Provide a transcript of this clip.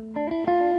Música